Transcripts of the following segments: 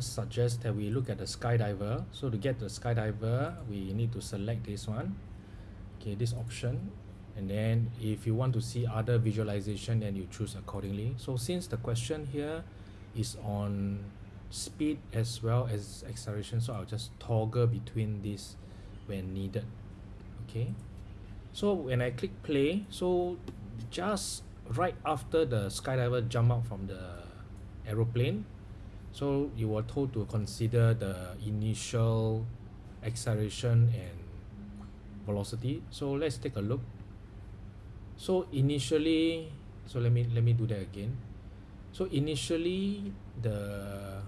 suggest that we look at the skydiver. So to get the skydiver we need to select this one. Okay this option. And then if you want to see other visualization then you choose accordingly. So since the question here is on speed as well as acceleration so I'll just toggle between this when needed. Okay. So when I click play so just right after the skydiver jump out from the aeroplane so you were told to consider the initial acceleration and velocity. So let's take a look. So initially so let me let me do that again. So initially the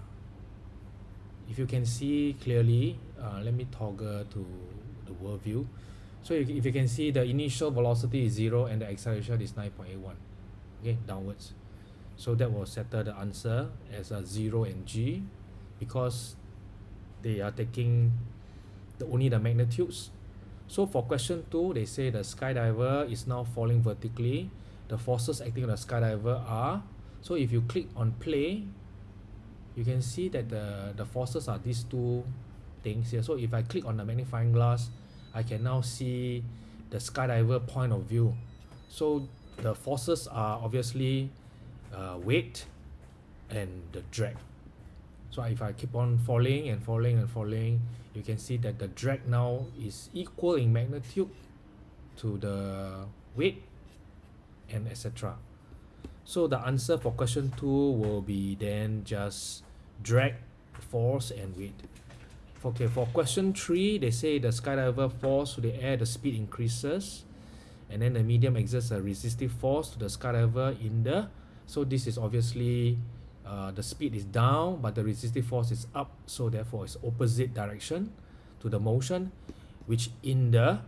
if you can see clearly uh, let me toggle to the world view so if, if you can see the initial velocity is zero and the acceleration is 9.81 okay downwards so that will settle the answer as a 0 and g because they are taking the only the magnitudes. So for question 2 they say the skydiver is now falling vertically. The forces acting on the skydiver are so if you click on play you can see that the the forces are these two things here. So if I click on the magnifying glass I can now see the skydiver point of view. So the forces are obviously uh, weight and the drag. So if I keep on falling and falling and falling you can see that the drag now is equal in magnitude to the weight and etc so the answer for question 2 will be then just drag force and weight. Okay for question 3 they say the skydiver falls to the air the speed increases and then the medium exerts a resistive force to the skydiver in the so this is obviously uh, the speed is down but the resistive force is up. So therefore it's opposite direction to the motion which in the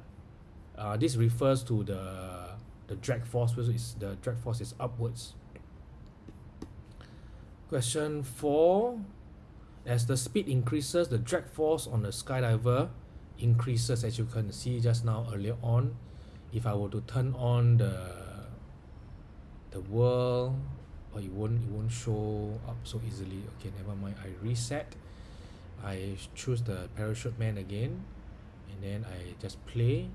uh, this refers to the the drag force which is the drag force is upwards. Question 4 as the speed increases the drag force on the skydiver increases as you can see just now earlier on. If I were to turn on the the world or it won't it won't show up so easily. Okay never mind. I reset. I choose the parachute man again and then I just play.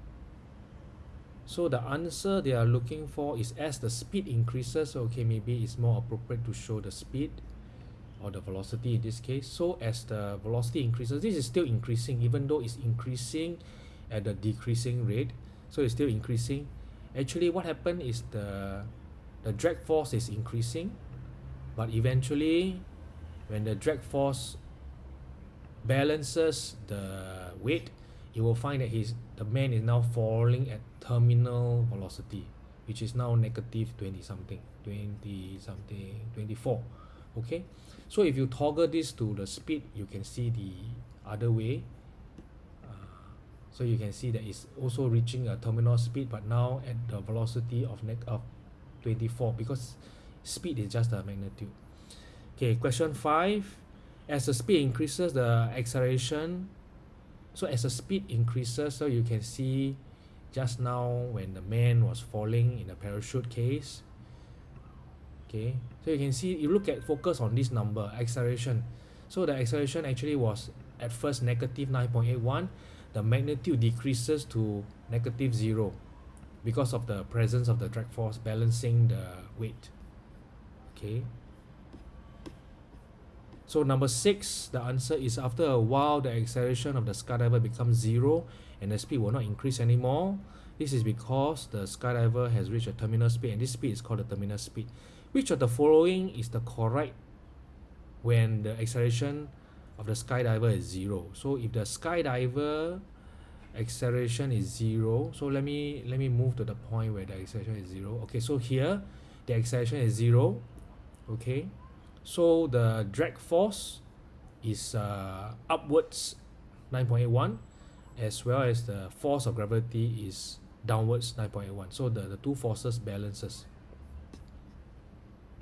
So the answer they are looking for is as the speed increases okay maybe it's more appropriate to show the speed or the velocity in this case. So as the velocity increases this is still increasing even though it's increasing at a decreasing rate. So it's still increasing. Actually what happened is the the drag force is increasing but eventually when the drag force balances the weight you will find that his the man is now falling at terminal velocity which is now negative 20 something 20 something 24 okay? So if you toggle this to the speed you can see the other way. Uh, so you can see that it's also reaching a terminal speed but now at the velocity of neg of 24 because speed is just the magnitude. Okay question 5 as the speed increases the acceleration so as the speed increases so you can see just now when the man was falling in the parachute case. Okay so you can see you look at focus on this number acceleration. So the acceleration actually was at first negative 9.81 the magnitude decreases to negative 0 because of the presence of the drag force balancing the weight. Okay. So number six the answer is after a while the acceleration of the skydiver becomes zero and the speed will not increase anymore. This is because the skydiver has reached a terminal speed and this speed is called the terminal speed. Which of the following is the correct when the acceleration of the skydiver is zero? So if the skydiver acceleration is zero. So let me let me move to the point where the acceleration is zero. Okay so here the acceleration is zero. Okay so the drag force is uh, upwards 9.81 as well as the force of gravity is downwards 9.81 so the, the two forces balances